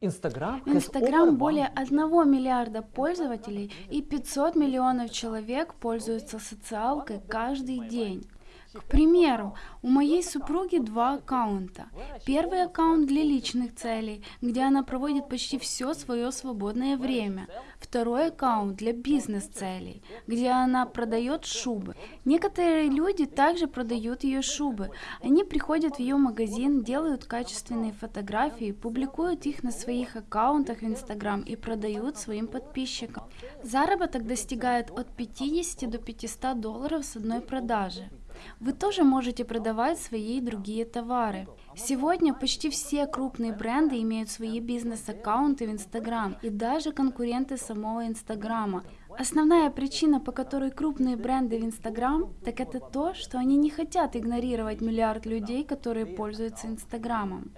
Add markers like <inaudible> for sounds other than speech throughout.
Инстаграм Инстаграм более 1 миллиарда пользователей и 500 миллионов человек пользуются социалкой каждый день. К примеру, у моей супруги два аккаунта. Первый аккаунт для личных целей, где она проводит почти все свое свободное время. Второй аккаунт для бизнес-целей, где она продает шубы. Некоторые люди также продают ее шубы. Они приходят в ее магазин, делают качественные фотографии, публикуют их на своих аккаунтах в Инстаграм и продают своим подписчикам. Заработок достигает от 50 до 500 долларов с одной продажи. Вы тоже можете продавать свои и другие товары. Сегодня почти все крупные бренды имеют свои бизнес-аккаунты в Инстаграм и даже конкуренты самого Инстаграма. Основная причина, по которой крупные бренды в Инстаграм, так это то, что они не хотят игнорировать миллиард людей, которые пользуются Инстаграмом.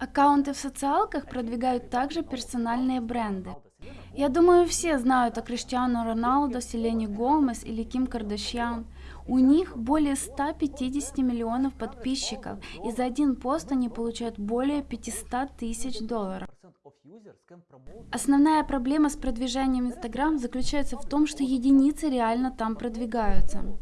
Аккаунты в социалках продвигают также персональные бренды. Я думаю, все знают о Криштиану Роналдо, Селене Гомес или Ким Кардашьян. У них более 150 миллионов подписчиков, и за один пост они получают более 500 тысяч долларов. Основная проблема с продвижением Instagram заключается в том, что единицы реально там продвигаются.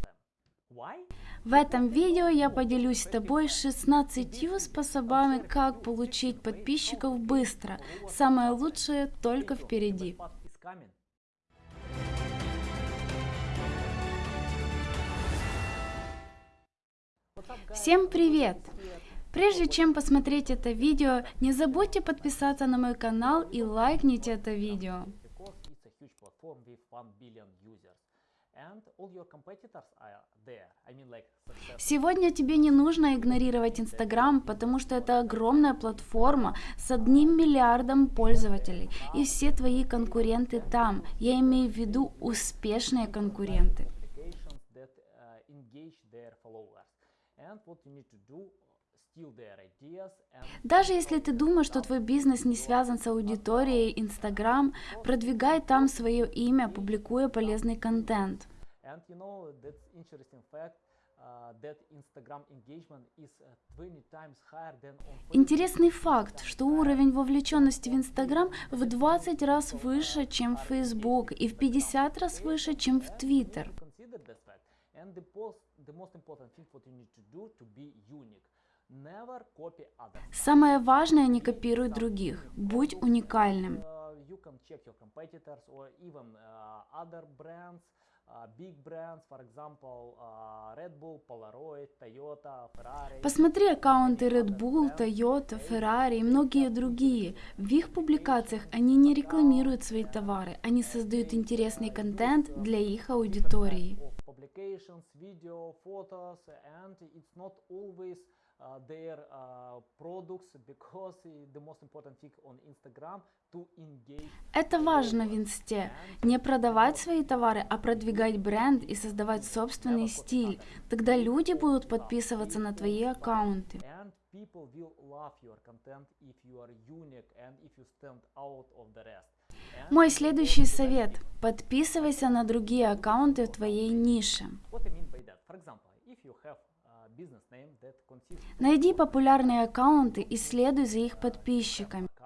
В этом видео я поделюсь с тобой 16 способами, как получить подписчиков быстро. Самое лучшее только впереди. Всем привет! Прежде чем посмотреть это видео, не забудьте подписаться на мой канал и лайкните это видео. Сегодня тебе не нужно игнорировать Инстаграм, потому что это огромная платформа с одним миллиардом пользователей, и все твои конкуренты там. Я имею в виду успешные конкуренты. Даже если ты думаешь, что твой бизнес не связан с аудиторией Instagram, продвигай там свое имя, публикуя полезный контент. Интересный факт, что уровень вовлеченности в Instagram в 20 раз выше, чем в Facebook, и в 50 раз выше, чем в Twitter. Самое важное не копируй других, будь уникальным. Посмотри аккаунты Red Bull, Toyota, Ferrari и многие другие. В их публикациях они не рекламируют свои товары, они создают интересный контент для их аудитории publications, video, photos, and it's not always uh, their uh, products because the most important thing on Instagram to engage. Это важно в инсте. Не продавать свои товары, а продвигать бренд и создавать собственный стиль. Тогда люди будут подписываться на твои аккаунты. People will love your content if you are unique and if you stand out of the rest. Мой следующий совет. Подписывайся на другие аккаунты в твоей нише. Найди популярные аккаунты и следуй за их подписчиками. <laughs>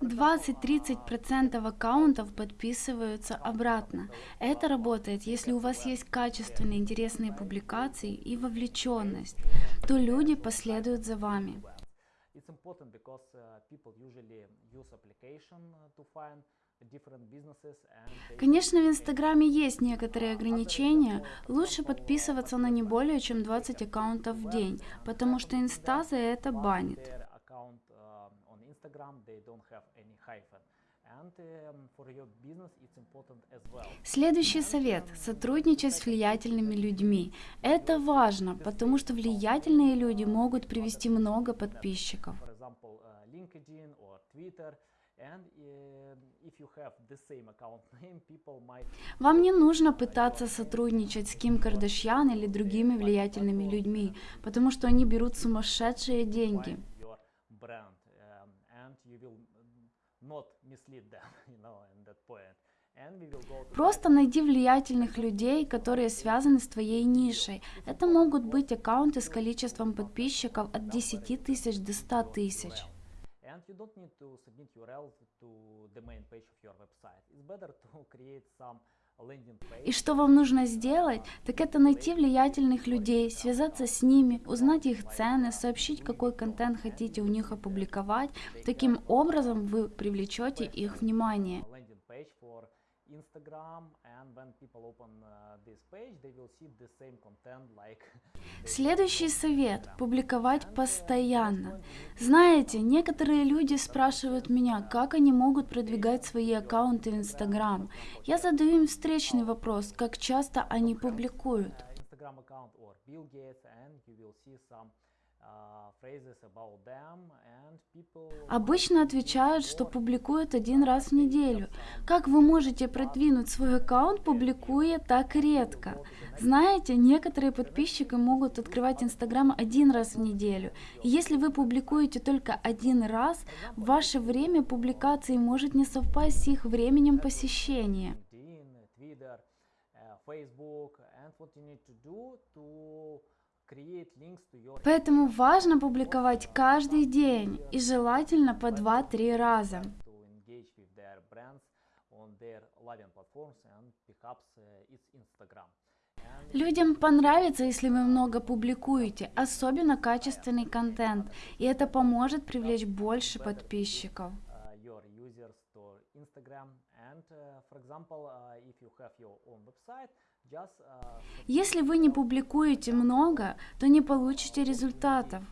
20-30% аккаунтов подписываются обратно. Это работает, если у вас есть качественные интересные публикации и вовлеченность, то люди последуют за вами. Конечно, в Инстаграме есть некоторые ограничения. Лучше подписываться на не более чем 20 аккаунтов в день, потому что Инста за это банит. Следующий совет – сотрудничать с влиятельными людьми. Это важно, потому что влиятельные люди могут привести много подписчиков. <laughs> Вам не нужно пытаться сотрудничать с Ким Кардашьян или другими влиятельными людьми, потому что они берут сумасшедшие деньги. Просто найди влиятельных людей, которые связаны с твоей нишей. Это могут быть аккаунты с количеством подписчиков от 10 тысяч до 100 тысяч. And <laughs> И что вам нужно сделать, так это найти влиятельных людей, связаться с ними, узнать их цены, сообщить, какой контент хотите у них опубликовать. Таким образом вы привлечете их внимание. Следующий совет – публиковать постоянно. Знаете, некоторые люди спрашивают меня, как они могут продвигать свои аккаунты в Инстаграм. Я задаю им встречный вопрос, как часто они публикуют. uh, Instagram account or Bill Gates and you will see some people Обычно отвечают, что публикуют один раз в неделю. Как вы можете продвинуть свой аккаунт, публикуя так редко? Знаете, некоторые подписчики могут открывать Инстаграм один раз в неделю. И если вы публикуете только один раз, ваше время публикации может не совпасть с их временем посещения. Uh, Facebook and what you need to do to Поэтому важно публиковать каждый день и желательно по 2-3 раза. And Людям понравится, если вы много публикуете, особенно качественный контент, и это поможет привлечь больше подписчиков. Если вы не публикуете много, то не получите результатов.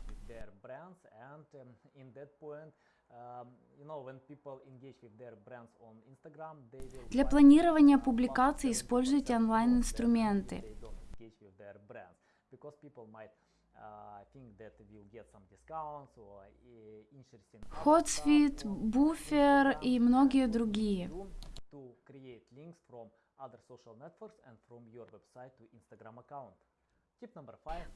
will Для планирования публикаций используйте онлайн-инструменты. Uh, think that we'll get some discounts or uh, interesting Hootsuite, Buffer и многие другие. to create links from other social networks and from your website to Instagram account.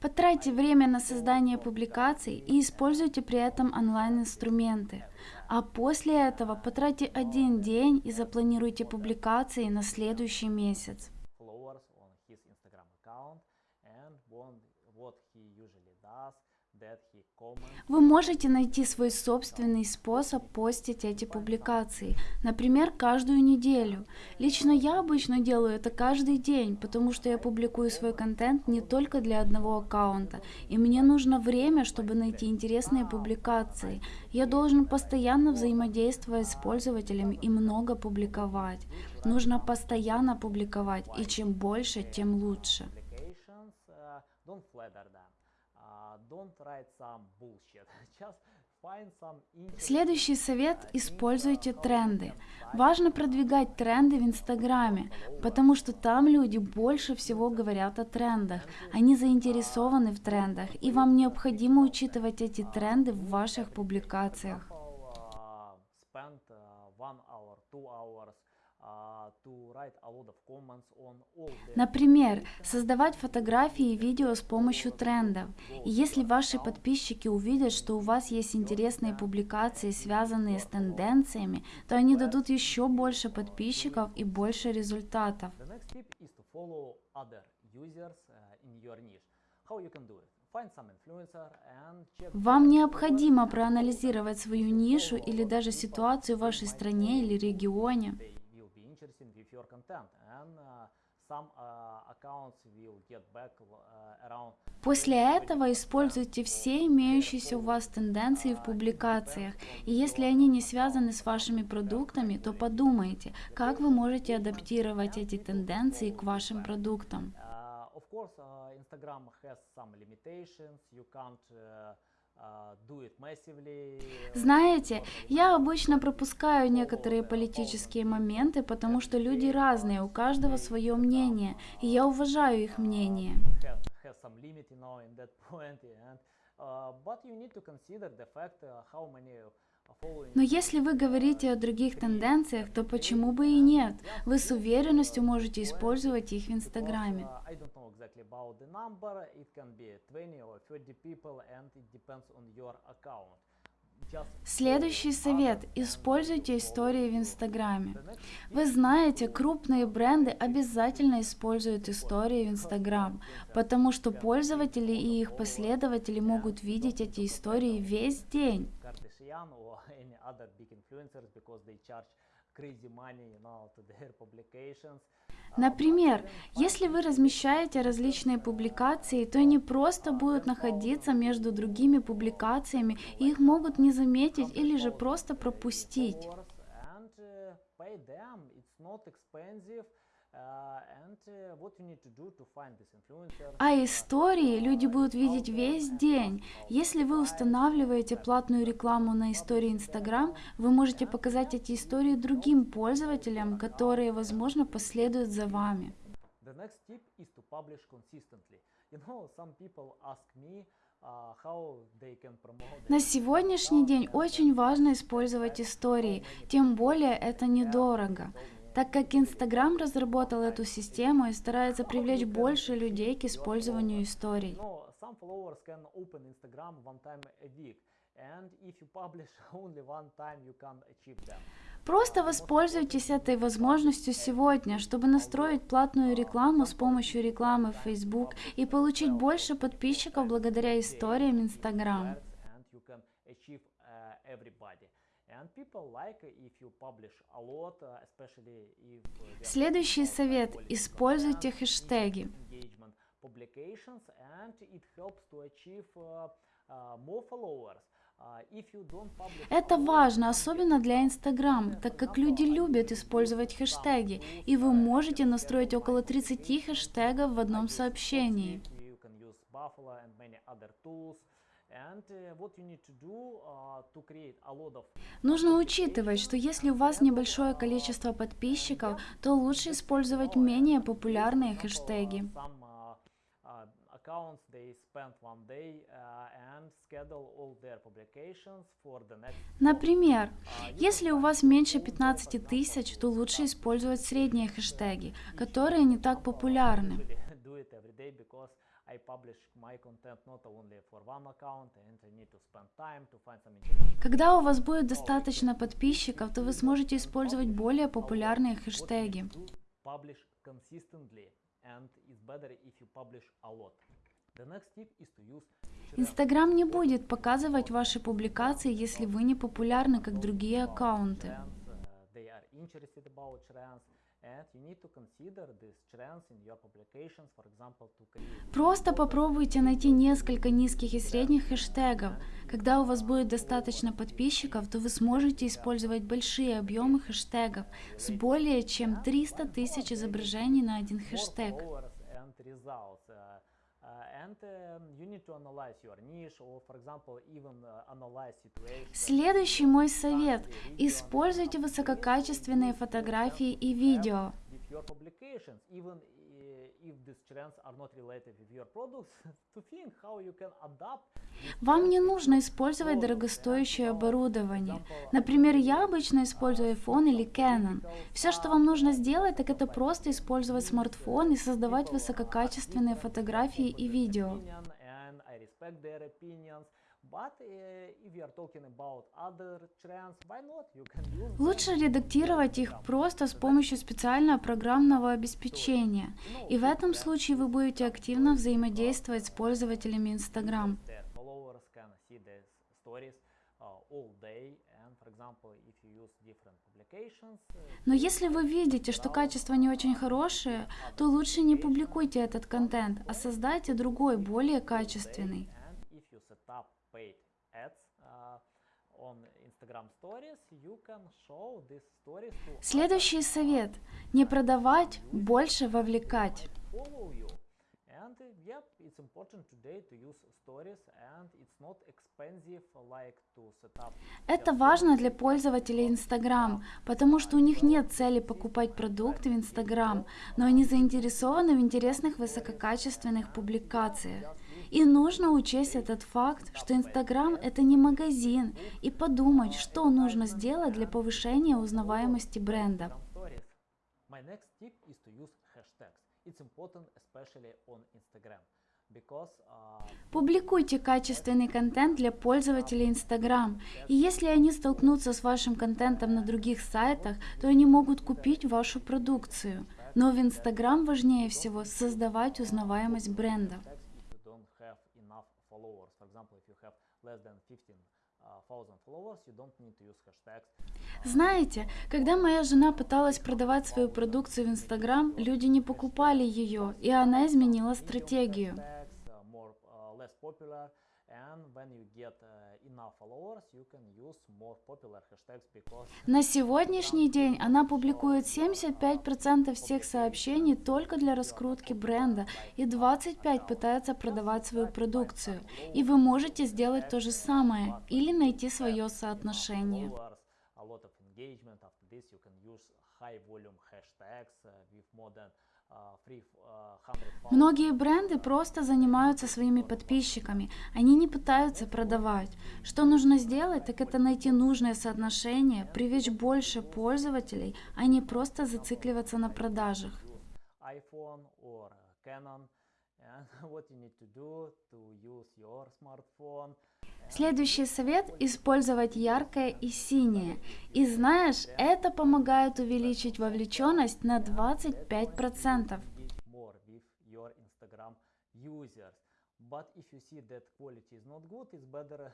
Потратьте время на создание публикаций и используйте при этом онлайн-инструменты. А после этого потратьте один день и запланируйте публикации на следующий месяц. followers on his Instagram account and what, what he usually does that he comments Вы можете найти свой собственный способ постить эти публикации, например, каждую неделю. Лично я обычно делаю это каждый день, потому что я публикую свой контент не только для одного аккаунта, и мне нужно время, чтобы найти интересные публикации. Я должен постоянно взаимодействовать с пользователями и много публиковать. Нужно постоянно публиковать, и чем больше, тем лучше. Uh, don't uh, write some bullshit <laughs> just find some interesting Следующий совет – используйте тренды. Важно продвигать тренды в Инстаграме, потому что там люди больше всего говорят о трендах. Они заинтересованы в трендах, и вам необходимо учитывать эти тренды в ваших публикациях. uh, spend uh, one hour two hours Например, создавать фотографии и видео с помощью трендов. И если ваши подписчики увидят, что у вас есть интересные публикации, связанные с тенденциями, то они дадут еще больше подписчиков и больше результатов. Uh, Вам необходимо проанализировать свою нишу или даже ситуацию в вашей стране или регионе. Interested with your content and uh, some uh, accounts will get back uh, around После этого используйте все имеющиеся у вас тенденции в публикациях. И если они не связаны с вашими продуктами, то подумайте, как вы можете адаптировать эти тенденции к вашим продуктам. Of course, Instagram has some limitations. You can't Знаете, я обычно пропускаю некоторые политические моменты, потому что люди разные, у каждого свое мнение, и я уважаю их мнение. But you need to consider the fact uh, how many following Но если вы говорите о других тенденциях, то почему бы и нет? Вы с уверенностью можете использовать их в Инстаграме. I don't know exactly about the number. It can be 20 or 30 people, and it depends on your account. Следующий совет. Используйте истории в Инстаграме. Вы знаете, крупные бренды обязательно используют истории в Инстаграм, потому что пользователи и их последователи могут видеть эти истории весь день. Kardashian or <laughs> any other big influencers because they charge crazy money you know, to their <laughs> publications. Например, если вы размещаете различные публикации, то они просто будут находиться между другими публикациями, и их могут не заметить или же просто пропустить. This influencer? А истории люди будут видеть весь день. Если вы устанавливаете платную рекламу на истории Instagram, вы можете показать эти истории другим пользователям, которые, возможно, последуют за вами. The next tip is to publish consistently. You know, some people ask me promote. На сегодняшний день очень важно использовать истории, тем более это недорого, так как Instagram разработал эту систему и старается привлечь больше людей к использованию историй. Просто воспользуйтесь этой возможностью сегодня, чтобы настроить платную рекламу с помощью рекламы в Facebook и получить больше подписчиков благодаря историям Instagram. uh, uh, uh, Следующий совет. Используйте хэштеги. publications, and it helps to achieve uh, uh, more followers. Publish Это важно, особенно для Instagram, так как люди любят использовать хэштеги, и вы можете настроить около 30 хэштегов в одном сообщении. Lot of Нужно учитывать, что если у вас небольшое количество подписчиков, то лучше использовать менее популярные хэштеги. Uh, uh, accounts they spend one day uh, and schedule all their publications for the next. Например, если у вас меньше 15 тысяч, то лучше использовать средние хэштеги, которые не так популярны. Когда у вас будет достаточно подписчиков, то вы сможете использовать более популярные хэштеги. Инстаграм не будет показывать ваши публикации, если вы не популярны, как другие аккаунты. uh, Просто попробуйте найти несколько низких и средних хэштегов. Когда у вас будет достаточно подписчиков, то вы сможете использовать большие объемы хэштегов с более чем 300 тысяч изображений на один хэштег. Следующий мой совет. Используйте высококачественные фотографии и видео. Uh, if these trends are not related with your products <laughs> to think how you can adapt Вам не нужно использовать дорогостоящее uh, оборудование. Например, я I обычно использую iPhone или Canon. Все, что вам нужно сделать, так это просто использовать смартфон и создавать высококачественные фотографии и видео. But if you are talking about other trends, why not? You can use. Лучше редактировать их просто с помощью специального программного обеспечения. И в этом случае вы будете активно взаимодействовать с пользователями Instagram. Uh, Но если вы видите, что качество не очень хорошее, то лучше не публикуйте этот контент, а создайте другой, более качественный. and if you set up paid ads stories, to Следующий совет. Не продавать, больше вовлекать. follow you. And yep, it's important today to use stories, and it's not expensive like to set up. Это важно для пользователей Instagram, потому что у них нет цели покупать продукты в Instagram, но они заинтересованы в интересных высококачественных публикациях. И нужно учесть этот факт, что Instagram это не магазин, и подумать, что нужно сделать для повышения узнаваемости бренда. Instagram stories. My next tip is to use hashtags. It's important, especially on Instagram. because uh, Публикуйте качественный контент для пользователей Instagram. И если они столкнутся с вашим контентом на других сайтах, то они могут купить вашу продукцию. Но в Instagram важнее всего создавать узнаваемость бренда. hashtags if you don't have enough followers. For example, if you have less than 15,000 followers, you don't need to use hashtags. Знаете, когда моя жена пыталась продавать свою продукцию в Instagram, люди не покупали ее, и она изменила стратегию. Hashtags uh, more uh, less popular, and when you get uh, enough followers, you can use more popular hashtags because На сегодняшний день она публикует 75% всех сообщений только для раскрутки бренда и 25% пытается продавать свою продукцию. И вы можете сделать то же самое или найти свое соотношение. engagement. After this, you can use high volume hashtags uh, with more than uh, 300 followers. Многие бренды просто занимаются своими подписчиками, они не пытаются продавать. Что нужно сделать, так это найти нужное соотношение, привлечь больше пользователей, а не просто зацикливаться на продажах. iPhone or Canon. And <laughs> what you need to do to use your smartphone. Следующий совет – использовать яркое и синее. И знаешь, это помогает увеличить вовлеченность на 25%. engage more with your Instagram users. But if you see that quality is not good, it's better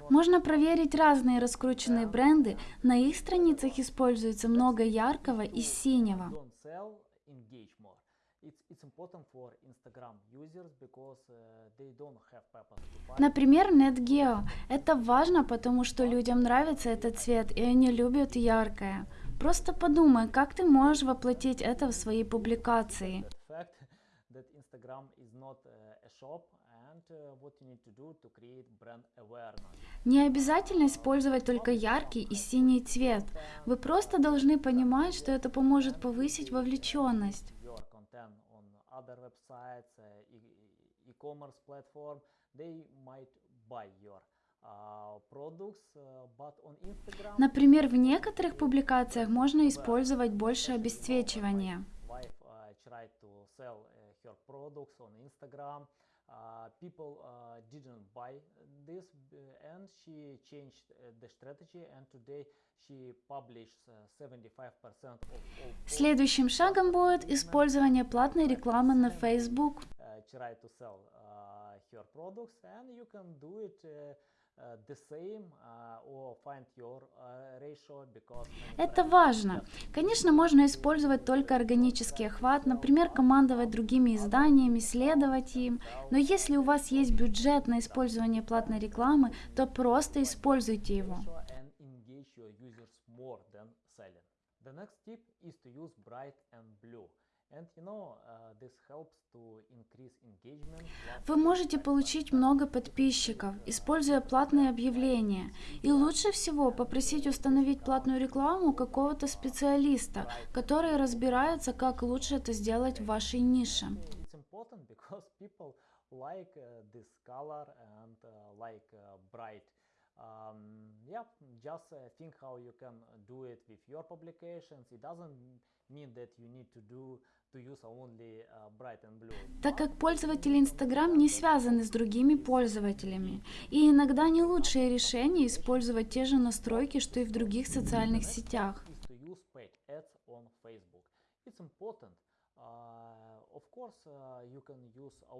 not Можно проверить разные раскрученные бренды. На их страницах используется много яркого и синего. Например, NetGeo. Это важно, потому что людям нравится этот цвет, и они любят яркое. Просто подумай, как ты можешь воплотить это в свои публикации. Не обязательно использовать только яркий и синий цвет. Вы просто должны понимать, что это поможет повысить вовлеченность. Content on other websites, uh, e- e-commerce platform, they might buy your uh, uh, Например, в некоторых публикациях можно использовать больше обесцвечивания. Uh, uh. Uh, people uh, didn't buy this, uh, and she changed uh, the strategy. And today she publishes uh, 75% of all Следующим шагом будет использование платной рекламы на Facebook. uh, try to sell uh, her products and you can do it uh, uh, the same uh, or find your uh, ratio because Это важно. Конечно, можно использовать только органический охват, например, командовать другими изданиями, следовать им. Но если у вас есть бюджет на использование платной рекламы, то просто используйте его. The next tip is to use bright and blue. Uh, Вы можете получить много подписчиков, используя платные объявления. И лучше всего попросить установить платную рекламу какого-то специалиста, который разбирается, как лучше это сделать в вашей нише. like uh, this color and uh, like bright um, yeah just uh, think how you can do it with your publications it doesn't mean that you need to do to use only uh, bright and blue Так как пользователи Instagram не связаны с другими пользователями, и иногда не лучшее решение использовать те же настройки, что и в других социальных сетях. It's important. Uh, uh.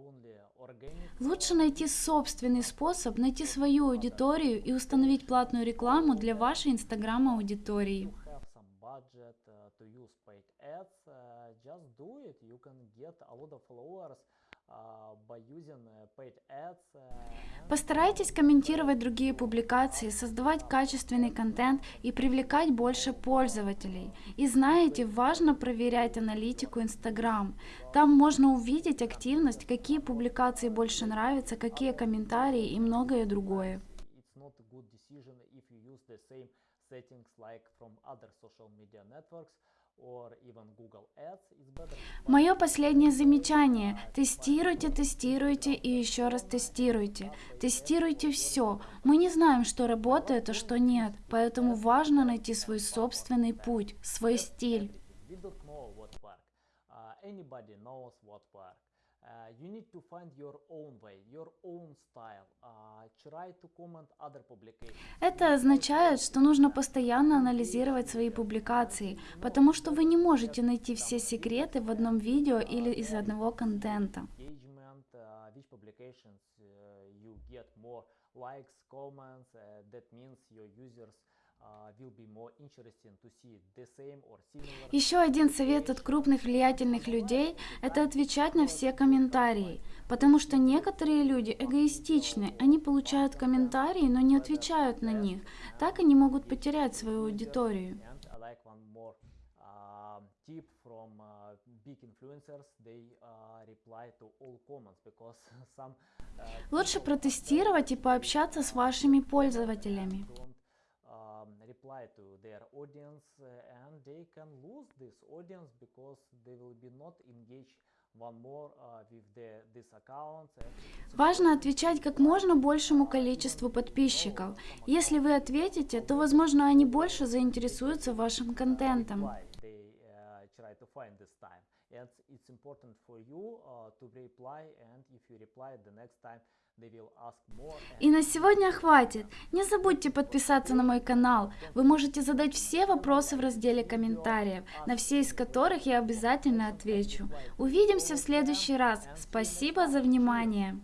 Лучше найти собственный способ, найти свою аудиторию и установить платную рекламу для вашей Instagram-аудитории. You have some budget uh, to use paid ads. Uh, just do it. You can get a lot of followers ads. Uh, and Постарайтесь комментировать другие публикации, создавать качественный контент и привлекать больше пользователей. И знаете, важно проверять аналитику Instagram. Там можно увидеть активность, какие публикации больше нравятся, какие комментарии и многое другое. settings like from other social media networks Мое последнее замечание. Тестируйте, тестируйте и еще раз тестируйте. Тестируйте все. Мы не знаем, что работает, а что нет. Поэтому важно найти свой собственный путь, свой стиль. Uh. Uh, you need to find your own way, your own style. Uh, try to comment other publications. Это означает, что нужно постоянно анализировать свои публикации, потому что вы не можете найти все секреты в одном видео или из одного контента. Engagement, uh, which publications uh, you get more likes, comments. Uh, that means your users Еще один совет от крупных влиятельных людей – это отвечать на все комментарии, потому что некоторые люди эгоистичны, они получают комментарии, но не отвечают на них. Так они могут потерять свою аудиторию. And I like one more uh, tip from uh, big influencers. They uh, reply to all comments because <laughs> some uh, Лучше протестировать и пообщаться с вашими пользователями. don't um, reply to their audience uh, and they can lose this audience because they will be not engaged one more uh, with the, this account Важно отвечать как можно большему количеству подписчиков. Если вы ответите, то, возможно, они больше заинтересуются вашим контентом. uh, try to find this time and it's important for you uh, to reply and if you reply the next time И на сегодня хватит. Не забудьте подписаться на мой канал. Вы можете задать все вопросы в разделе комментариев, на все из которых я обязательно отвечу. Увидимся в следующий раз. Спасибо за внимание.